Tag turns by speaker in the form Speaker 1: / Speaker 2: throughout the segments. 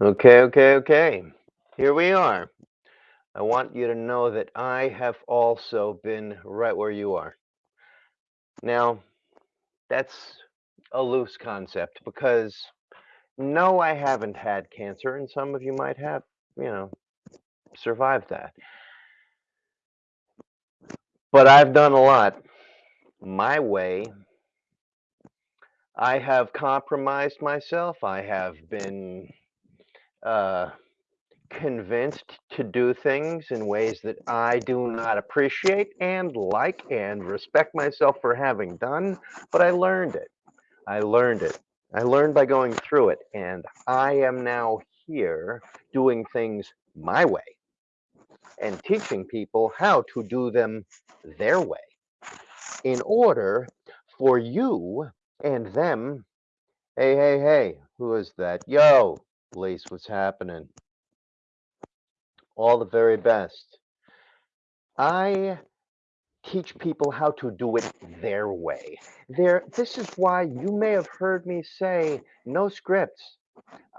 Speaker 1: Okay, okay, okay. Here we are. I want you to know that I have also been right where you are. Now, that's a loose concept because no, I haven't had cancer, and some of you might have, you know, survived that. But I've done a lot my way. I have compromised myself. I have been uh, convinced to do things in ways that I do not appreciate and like and respect myself for having done, but I learned it. I learned it. I learned by going through it, and I am now here doing things my way and teaching people how to do them their way in order for you and them. Hey, hey, hey, who is that? Yo, Lise, what's happening? All the very best. I teach people how to do it their way. There, this is why you may have heard me say no scripts.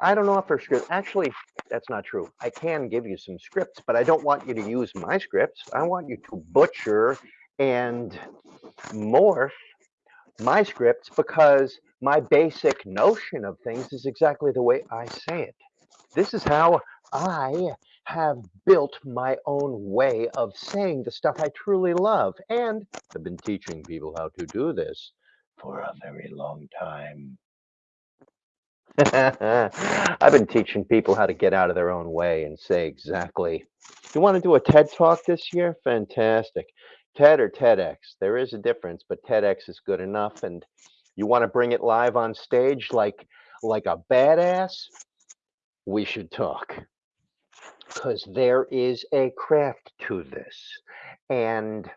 Speaker 1: I don't offer scripts. Actually, that's not true. I can give you some scripts, but I don't want you to use my scripts. I want you to butcher and morph my scripts because my basic notion of things is exactly the way I say it. This is how I have built my own way of saying the stuff I truly love. And I've been teaching people how to do this for a very long time. I've been teaching people how to get out of their own way and say exactly. You want to do a TED talk this year? Fantastic. TED or TEDx? There is a difference, but TEDx is good enough. And you want to bring it live on stage like like a badass? We should talk because there is a craft to this. And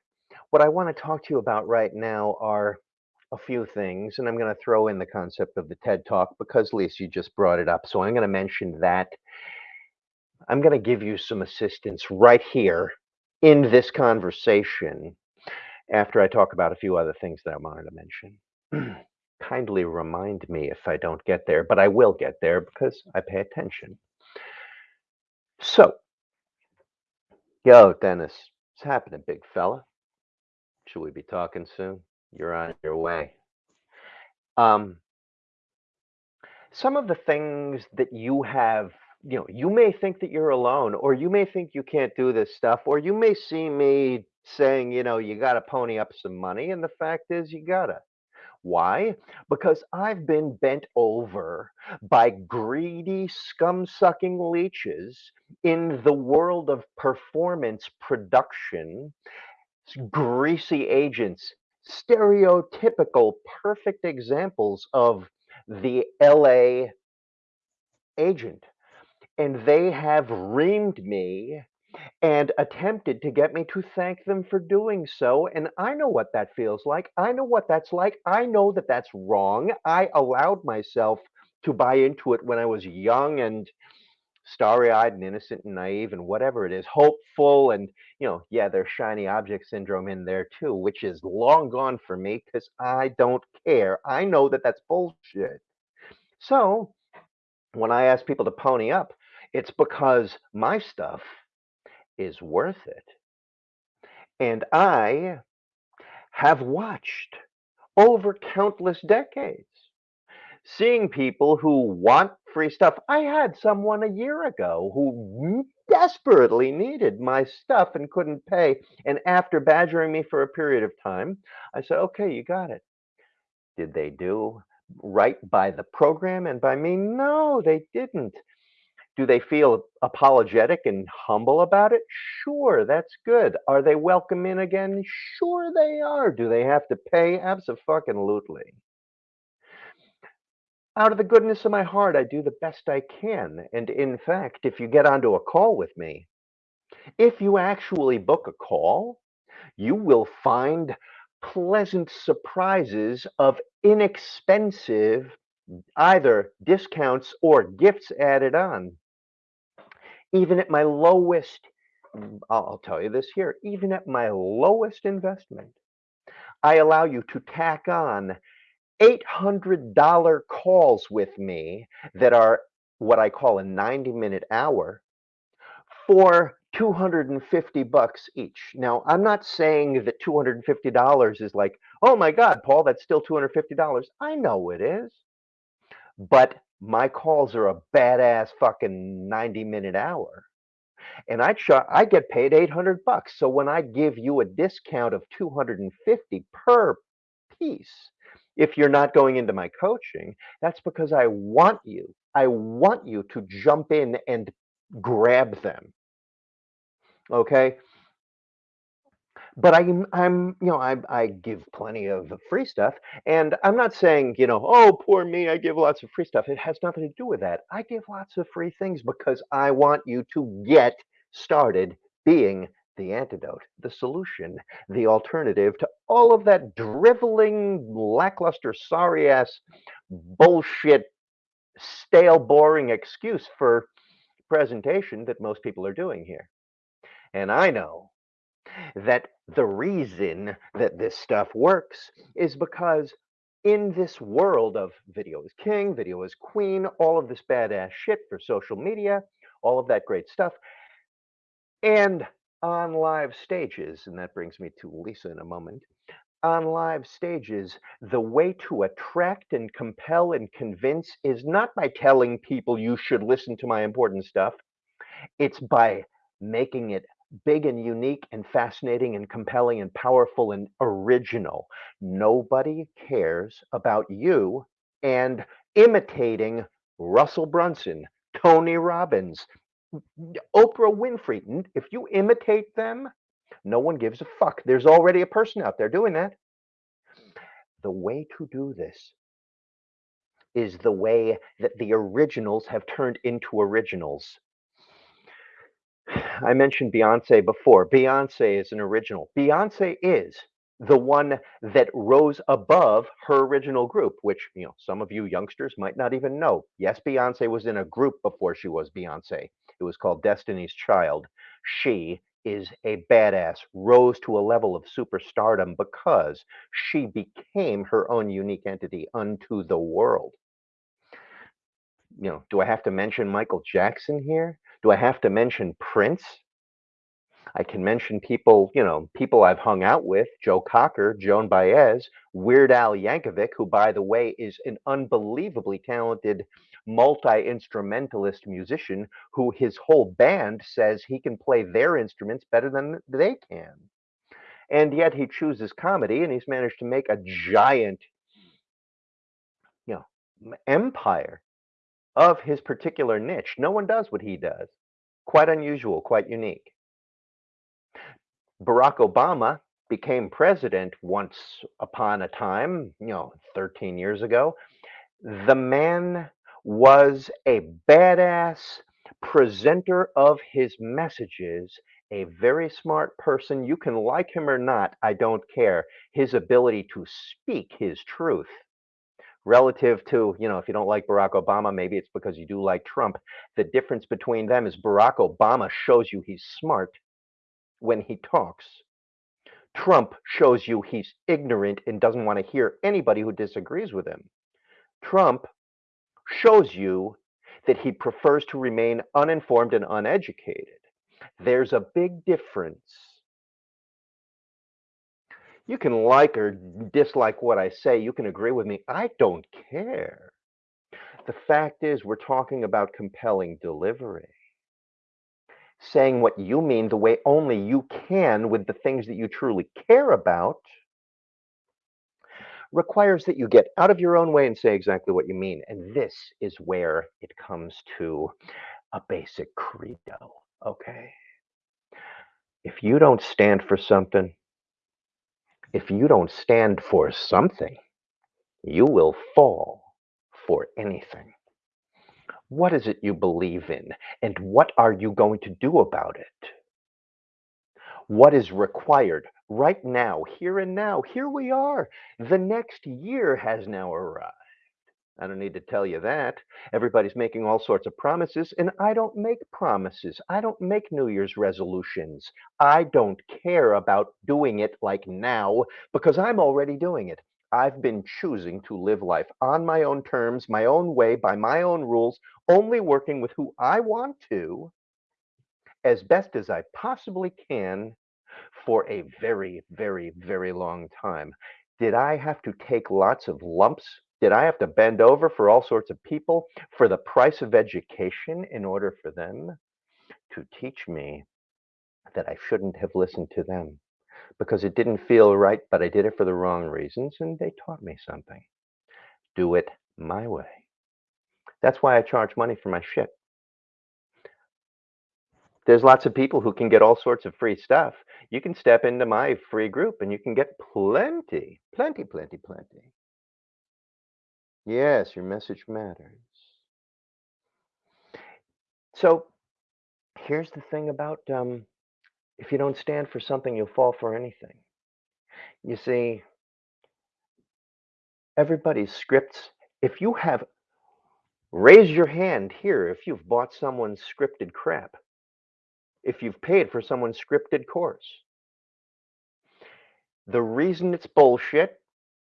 Speaker 1: what I want to talk to you about right now are a few things, and I'm going to throw in the concept of the TED Talk because Lisa, you just brought it up. So I'm going to mention that. I'm going to give you some assistance right here in this conversation after I talk about a few other things that I wanted to mention. Kindly remind me if I don't get there, but I will get there because I pay attention. So, yo, Dennis, what's happening, big fella? Should we be talking soon? You're on your way. Um, some of the things that you have, you know, you may think that you're alone, or you may think you can't do this stuff, or you may see me saying, you know, you got to pony up some money. And the fact is, you got to. Why? Because I've been bent over by greedy, scum sucking leeches in the world of performance production, greasy agents, stereotypical, perfect examples of the LA agent. And they have reamed me and attempted to get me to thank them for doing so. And I know what that feels like. I know what that's like. I know that that's wrong. I allowed myself to buy into it when I was young and starry eyed and innocent and naive and whatever it is, hopeful. And, you know, yeah, there's shiny object syndrome in there too, which is long gone for me because I don't care. I know that that's bullshit. So when I ask people to pony up, it's because my stuff is worth it. And I have watched over countless decades seeing people who want free stuff. I had someone a year ago who desperately needed my stuff and couldn't pay. And after badgering me for a period of time, I said, okay, you got it. Did they do right by the program and by me? No, they didn't. Do they feel apologetic and humble about it? Sure, that's good. Are they welcome in again? Sure they are. Do they have to pay? Absolutely. Out of the goodness of my heart, I do the best I can. And in fact, if you get onto a call with me, if you actually book a call, you will find pleasant surprises of inexpensive either discounts or gifts added on. Even at my lowest, mm, I'll, I'll tell you this here, even at my lowest investment, I allow you to tack on $800 calls with me that are what I call a 90 minute hour for 250 bucks each. Now, I'm not saying that $250 is like, oh my God, Paul, that's still $250. I know it is. But my calls are a badass fucking 90 minute hour. And I I get paid 800 bucks. So when I give you a discount of 250 per piece, if you're not going into my coaching, that's because I want you. I want you to jump in and grab them. Okay? But I'm I'm, you know, I I give plenty of free stuff, and I'm not saying, you know, "Oh, poor me, I give lots of free stuff." It has nothing to do with that. I give lots of free things because I want you to get started being the antidote, the solution, the alternative to all of that driveling, lackluster, sorry ass bullshit, stale, boring excuse for presentation that most people are doing here. And I know that the reason that this stuff works is because in this world of video is king, video is queen, all of this badass shit for social media, all of that great stuff, and on live stages, and that brings me to Lisa in a moment. On live stages, the way to attract and compel and convince is not by telling people you should listen to my important stuff. It's by making it big and unique and fascinating and compelling and powerful and original. Nobody cares about you and imitating Russell Brunson, Tony Robbins, Oprah Winfrey. If you imitate them, no one gives a fuck. There's already a person out there doing that. The way to do this is the way that the originals have turned into originals. I mentioned Beyonce before. Beyonce is an original. Beyonce is the one that rose above her original group, which, you know, some of you youngsters might not even know. Yes, Beyonce was in a group before she was Beyonce. It was called Destiny's Child. She is a badass, rose to a level of superstardom because she became her own unique entity unto the world. You know, do I have to mention Michael Jackson here? Do I have to mention Prince? I can mention people, you know, people I've hung out with, Joe Cocker, Joan Baez, Weird Al Yankovic, who, by the way, is an unbelievably talented multi-instrumentalist musician who his whole band says he can play their instruments better than they can. And yet he chooses comedy and he's managed to make a giant, you know, empire of his particular niche. No one does what he does. Quite unusual, quite unique. Barack Obama became president once upon a time, you know, 13 years ago. The man was a badass presenter of his messages, a very smart person. You can like him or not, I don't care. His ability to speak his truth relative to, you know, if you don't like Barack Obama, maybe it's because you do like Trump. The difference between them is Barack Obama shows you he's smart when he talks. Trump shows you he's ignorant and doesn't want to hear anybody who disagrees with him. Trump shows you that he prefers to remain uninformed and uneducated. There's a big difference. You can like or dislike what I say. You can agree with me. I don't care. The fact is, we're talking about compelling delivery. Saying what you mean the way only you can with the things that you truly care about requires that you get out of your own way and say exactly what you mean. And this is where it comes to a basic credo, okay? If you don't stand for something, if you don't stand for something, you will fall for anything. What is it you believe in? And what are you going to do about it? What is required right now, here and now? Here we are. The next year has now arrived. I don't need to tell you that. Everybody's making all sorts of promises, and I don't make promises. I don't make New Year's resolutions. I don't care about doing it like now because I'm already doing it. I've been choosing to live life on my own terms, my own way, by my own rules, only working with who I want to as best as I possibly can for a very, very, very long time. Did I have to take lots of lumps? Did I have to bend over for all sorts of people for the price of education in order for them to teach me that I shouldn't have listened to them? Because it didn't feel right, but I did it for the wrong reasons, and they taught me something. Do it my way. That's why I charge money for my shit. There's lots of people who can get all sorts of free stuff. You can step into my free group and you can get plenty, plenty, plenty, plenty. Yes, your message matters. So here's the thing about um, if you don't stand for something, you'll fall for anything. You see, everybody's scripts, if you have, raise your hand here if you've bought someone's scripted crap if you've paid for someone's scripted course. The reason it's bullshit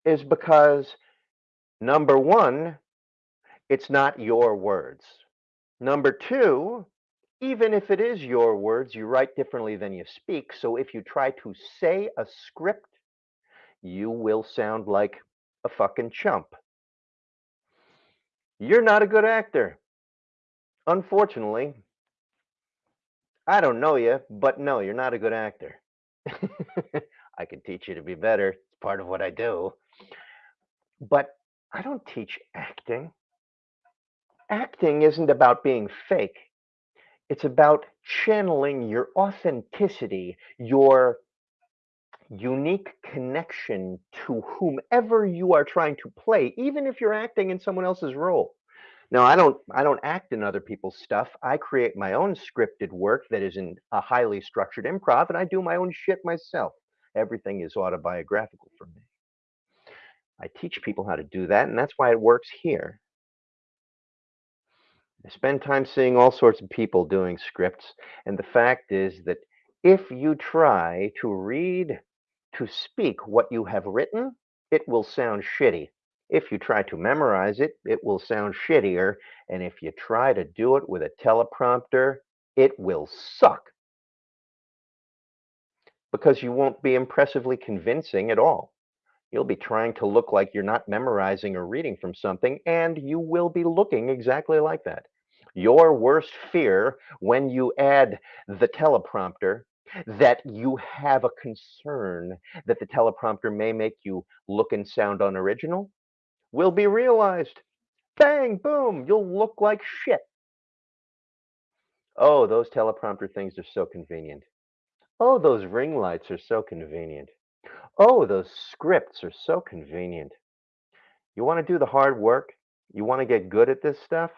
Speaker 1: is because number one, it's not your words. Number two, even if it is your words, you write differently than you speak. So if you try to say a script, you will sound like a fucking chump. You're not a good actor. Unfortunately, I don't know you, but no, you're not a good actor. I can teach you to be better. It's part of what I do. But I don't teach acting. Acting isn't about being fake. It's about channeling your authenticity, your unique connection to whomever you are trying to play, even if you're acting in someone else's role. Now, I don't I don't act in other people's stuff. I create my own scripted work that is in a highly structured improv, and I do my own shit myself. Everything is autobiographical for me. I teach people how to do that, and that's why it works here. I spend time seeing all sorts of people doing scripts, and the fact is that if you try to read, to speak what you have written, it will sound shitty. If you try to memorize it, it will sound shittier. And if you try to do it with a teleprompter, it will suck. Because you won't be impressively convincing at all. You'll be trying to look like you're not memorizing or reading from something, and you will be looking exactly like that. Your worst fear when you add the teleprompter that you have a concern that the teleprompter may make you look and sound unoriginal will be realized. Bang, boom, you'll look like shit. Oh, those teleprompter things are so convenient. Oh, those ring lights are so convenient. Oh, those scripts are so convenient. You want to do the hard work? You want to get good at this stuff?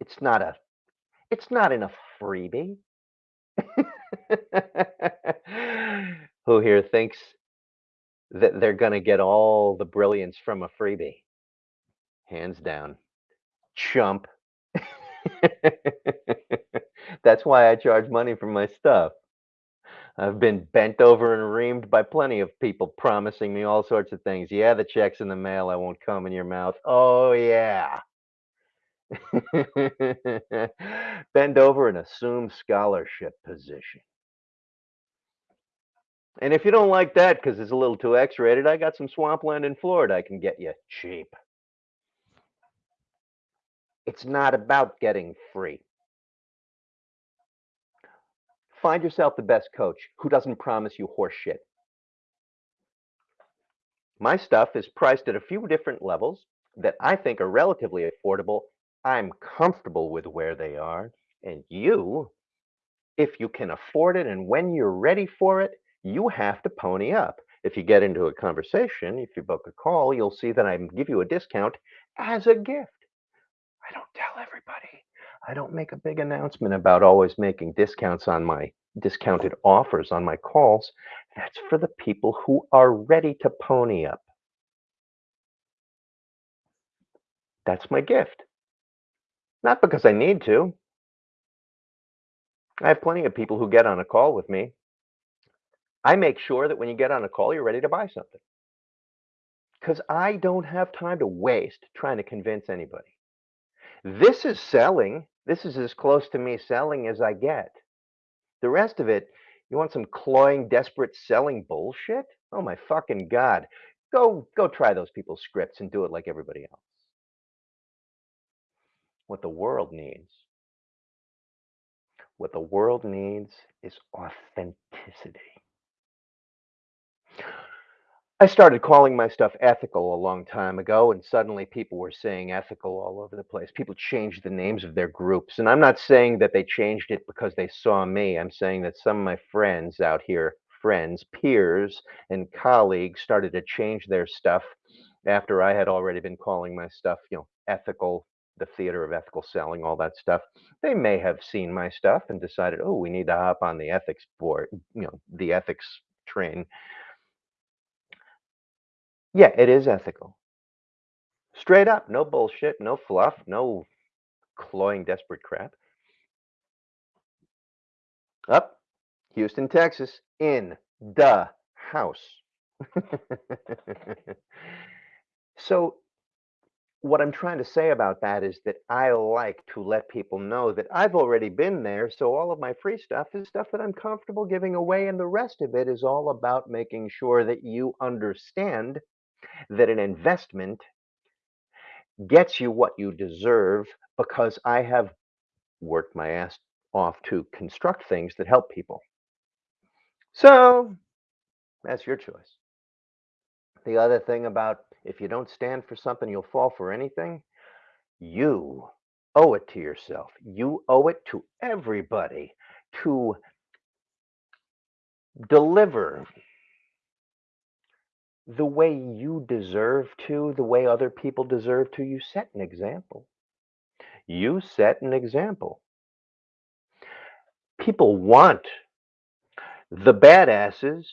Speaker 1: It's not a it's not in a freebie. Who here thinks that they're gonna get all the brilliance from a freebie. Hands down. Chump. That's why I charge money for my stuff. I've been bent over and reamed by plenty of people promising me all sorts of things. Yeah, the check's in the mail. I won't come in your mouth. Oh, yeah. Bend over and assume scholarship position. And if you don't like that because it's a little too X-rated, I got some swampland in Florida I can get you cheap. It's not about getting free. Find yourself the best coach who doesn't promise you horse shit. My stuff is priced at a few different levels that I think are relatively affordable. I'm comfortable with where they are. And you, if you can afford it and when you're ready for it, you have to pony up. If you get into a conversation, if you book a call, you'll see that I give you a discount as a gift. I don't tell everybody. I don't make a big announcement about always making discounts on my discounted offers on my calls. That's for the people who are ready to pony up. That's my gift. Not because I need to. I have plenty of people who get on a call with me I make sure that when you get on a call, you're ready to buy something. because I don't have time to waste trying to convince anybody. This is selling. This is as close to me selling as I get. The rest of it, you want some cloying, desperate selling bullshit? Oh my fucking god. Go go try those people's scripts and do it like everybody else. What the world needs. What the world needs is authenticity. I started calling my stuff ethical a long time ago, and suddenly people were saying ethical all over the place. People changed the names of their groups. And I'm not saying that they changed it because they saw me. I'm saying that some of my friends out here, friends, peers, and colleagues started to change their stuff after I had already been calling my stuff, you know, ethical, the theater of ethical selling, all that stuff. They may have seen my stuff and decided, oh, we need to hop on the ethics board, you know, the ethics train yeah, it is ethical. Straight up, no bullshit, no fluff, no cloying, desperate crap. Up, Houston, Texas, in the house. so, what I'm trying to say about that is that I like to let people know that I've already been there. So, all of my free stuff is stuff that I'm comfortable giving away. And the rest of it is all about making sure that you understand that an investment gets you what you deserve because I have worked my ass off to construct things that help people. So that's your choice. The other thing about if you don't stand for something, you'll fall for anything. You owe it to yourself. You owe it to everybody to deliver the way you deserve to, the way other people deserve to, you set an example. You set an example. People want the badasses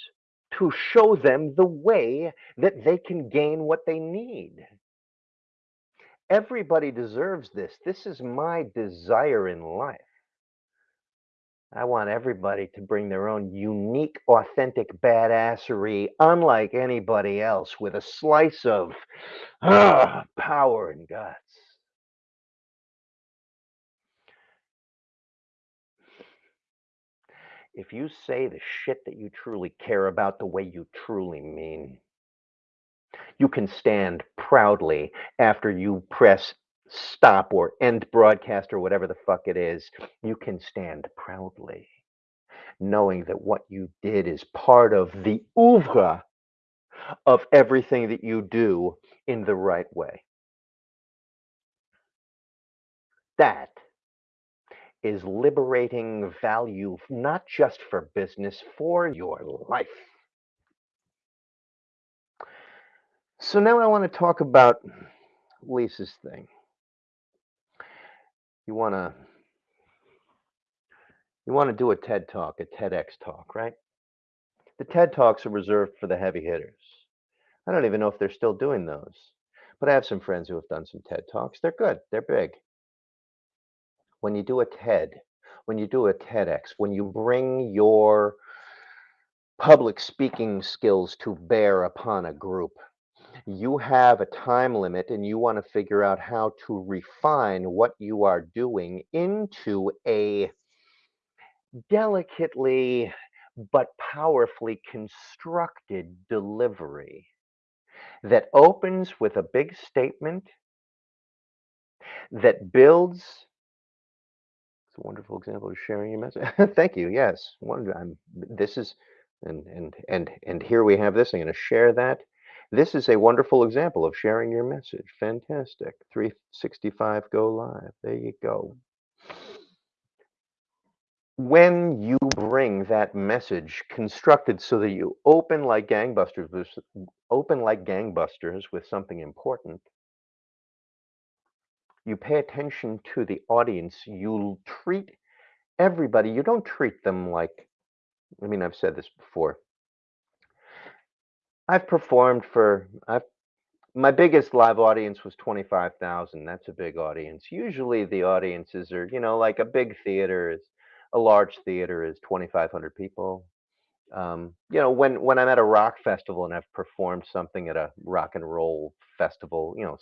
Speaker 1: to show them the way that they can gain what they need. Everybody deserves this. This is my desire in life. I want everybody to bring their own unique, authentic badassery, unlike anybody else, with a slice of uh, power and guts. If you say the shit that you truly care about the way you truly mean, you can stand proudly after you press stop or end broadcast or whatever the fuck it is, you can stand proudly knowing that what you did is part of the oeuvre of everything that you do in the right way. That is liberating value, not just for business, for your life. So now I want to talk about Lisa's thing you want to you want to do a TED talk, a TEDx talk, right? The TED talks are reserved for the heavy hitters. I don't even know if they're still doing those, but I have some friends who have done some TED talks. They're good. They're big. When you do a TED, when you do a TEDx, when you bring your public speaking skills to bear upon a group, you have a time limit and you want to figure out how to refine what you are doing into a delicately but powerfully constructed delivery that opens with a big statement that builds it's a wonderful example of sharing your message thank you yes I'm, this is and and and and here we have this i'm going to share that this is a wonderful example of sharing your message. Fantastic. 365 go live. There you go. When you bring that message constructed so that you open like gangbusters, open like gangbusters with something important, you pay attention to the audience. You treat everybody, you don't treat them like, I mean, I've said this before. I've performed for I've my biggest live audience was 25,000. That's a big audience. Usually the audiences are, you know, like a big theater is a large theater is 2,500 people. Um, you know, when when I'm at a rock festival and I've performed something at a rock and roll festival, you know,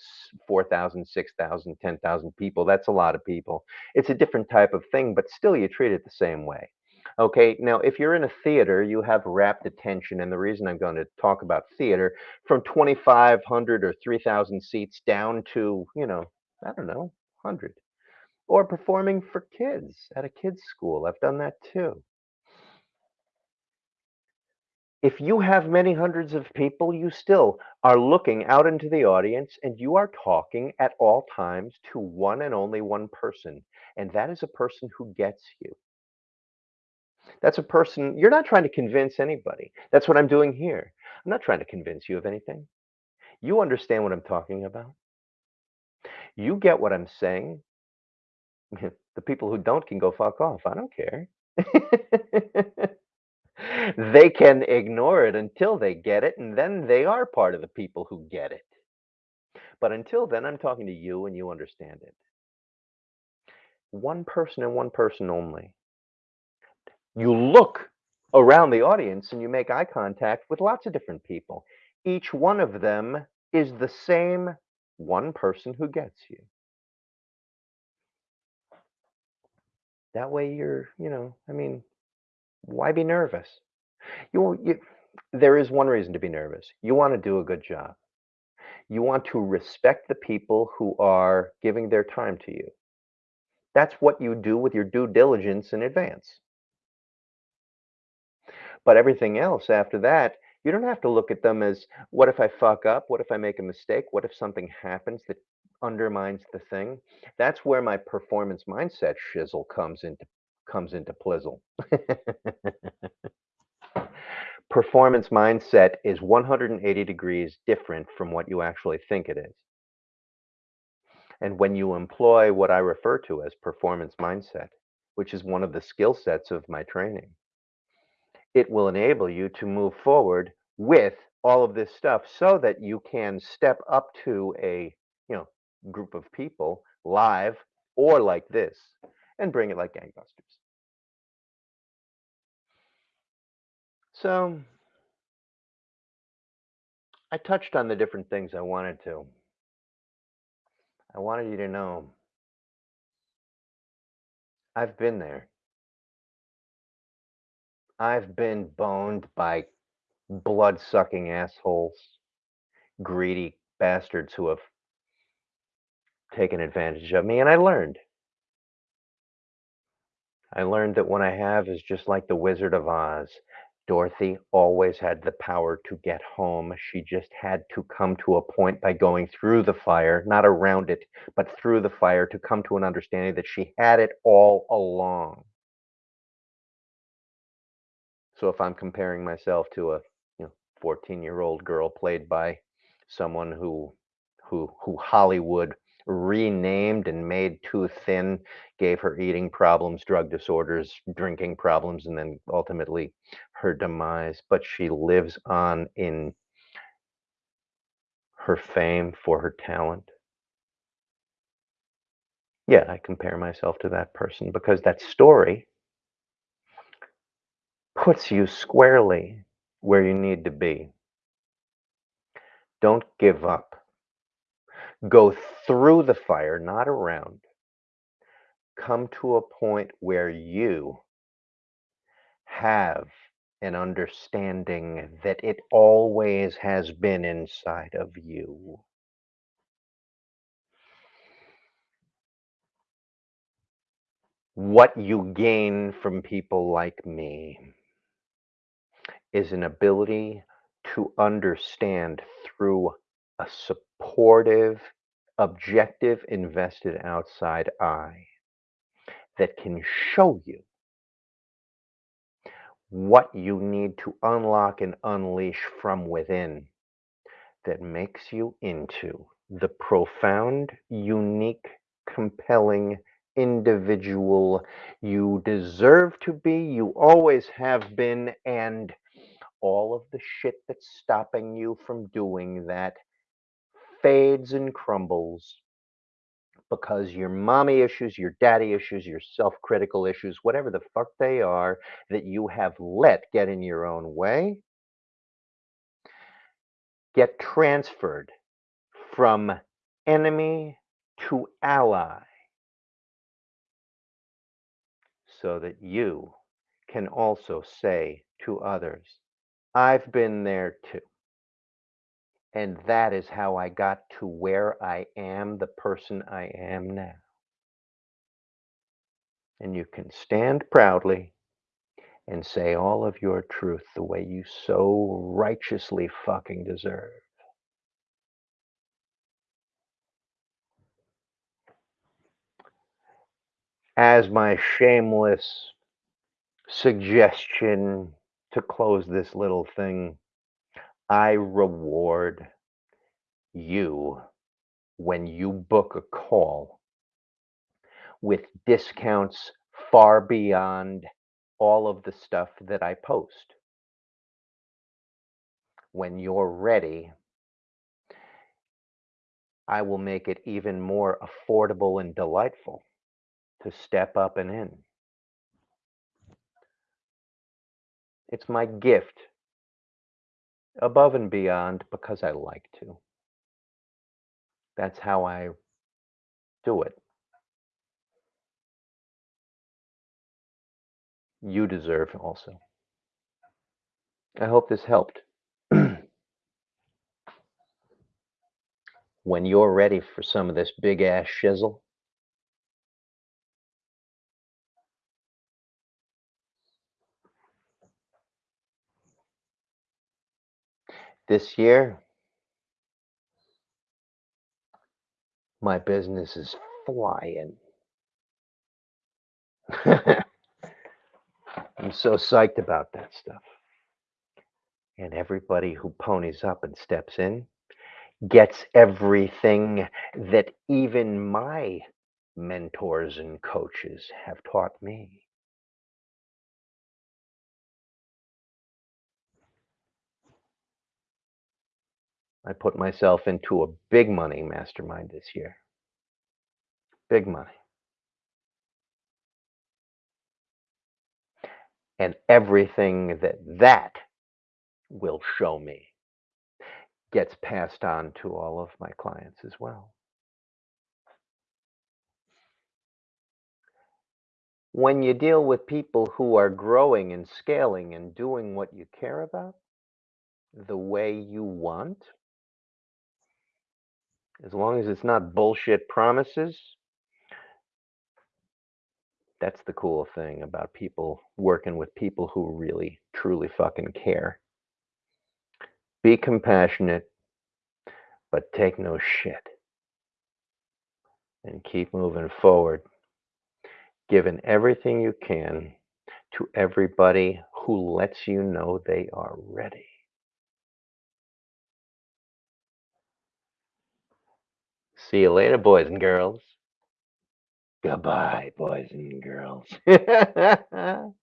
Speaker 1: 4,000, 6,000, 10,000 people, that's a lot of people. It's a different type of thing, but still you treat it the same way. Okay, now if you're in a theater, you have rapt attention, and the reason I'm gonna talk about theater, from 2,500 or 3,000 seats down to, you know, I don't know, 100. Or performing for kids at a kids' school, I've done that too. If you have many hundreds of people, you still are looking out into the audience and you are talking at all times to one and only one person, and that is a person who gets you. That's a person you're not trying to convince anybody. That's what I'm doing here. I'm not trying to convince you of anything. You understand what I'm talking about. You get what I'm saying. The people who don't can go fuck off. I don't care. They can ignore it until they get it, and then they are part of the people who get it. But until then, I'm talking to you and you understand it. One person and one person only. You look around the audience and you make eye contact with lots of different people. Each one of them is the same one person who gets you. That way you're, you know, I mean, why be nervous? You, you there is one reason to be nervous. You want to do a good job. You want to respect the people who are giving their time to you. That's what you do with your due diligence in advance. But everything else after that, you don't have to look at them as what if I fuck up? What if I make a mistake? What if something happens that undermines the thing? That's where my performance mindset shizzle comes into comes into plizzle. Performance mindset is 180 degrees different from what you actually think it is. And when you employ what I refer to as performance mindset, which is one of the skill sets of my training, it will enable you to move forward with all of this stuff so that you can step up to a, you know, group of people live or like this and bring it like gangbusters. So I touched on the different things I wanted to. I wanted you to know I've been there. I've been boned by blood-sucking assholes, greedy bastards who have taken advantage of me, and I learned. I learned that what I have is just like the Wizard of Oz. Dorothy always had the power to get home. She just had to come to a point by going through the fire, not around it, but through the fire to come to an understanding that she had it all along. So if I'm comparing myself to a you know 14 year old girl played by someone who who who Hollywood renamed and made too thin, gave her eating problems, drug disorders, drinking problems, and then ultimately her demise. But she lives on in her fame for her talent. Yeah, I compare myself to that person because that story puts you squarely where you need to be. Don't give up. Go through the fire, not around. Come to a point where you have an understanding that it always has been inside of you. What you gain from people like me is an ability to understand through a supportive, objective, invested outside eye that can show you what you need to unlock and unleash from within that makes you into the profound, unique, compelling individual you deserve to be, you always have been, and all of the shit that's stopping you from doing that fades and crumbles because your mommy issues, your daddy issues, your self-critical issues, whatever the fuck they are that you have let get in your own way, get transferred from enemy to ally. So that you can also say to others, I've been there too. And that is how I got to where I am, the person I am now. And you can stand proudly and say all of your truth the way you so righteously fucking deserve. As my shameless suggestion to close this little thing, I reward you when you book a call with discounts far beyond all of the stuff that I post. When you're ready, I will make it even more affordable and delightful to step up and in. It's my gift above and beyond because I like to. That's how I do it. You deserve also. I hope this helped. when you're ready for some of this big ass shizzle, this year, my business is flying. I'm so psyched about that stuff. And everybody who ponies up and steps in gets everything that even my mentors and coaches have taught me. I put myself into a big money mastermind this year. Big money. And everything that that will show me gets passed on to all of my clients as well. When you deal with people who are growing and scaling and doing what you care about the way you want, as long as it's not bullshit promises, that's the cool thing about people working with people who really, truly fucking care. Be compassionate, but take no shit. And keep moving forward, giving everything you can to everybody who lets you know they are ready. See you later, boys and girls. Goodbye, boys and girls.